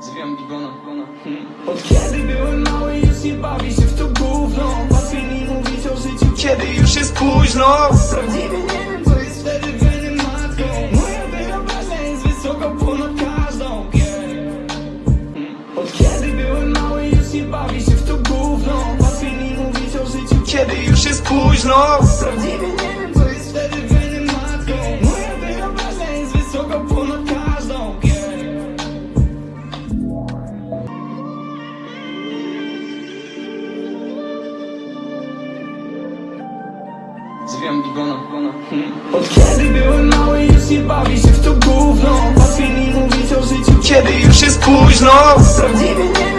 Zwijam bigona hmm. Od kiedy byłem mały już nie bawi się w to gówno. Łatwiej mi mówić o życiu. Kiedy już jest późno. Prawdziwie nie wiem co jest wtedy weny matką Moja wyobraźnia jest wysoko ponad każdą yeah. Od kiedy byłem mały już nie bawi się w to gówno. Łatwiej mi mówić o życiu. Kiedy już jest późno. Prawdziwie nie Zwijam bigona hmm. Od kiedy byłem mały już nie bawi się w to gówno Łatwiej mi mówić o życiu Kiedy już jest późno Prawdziwie nie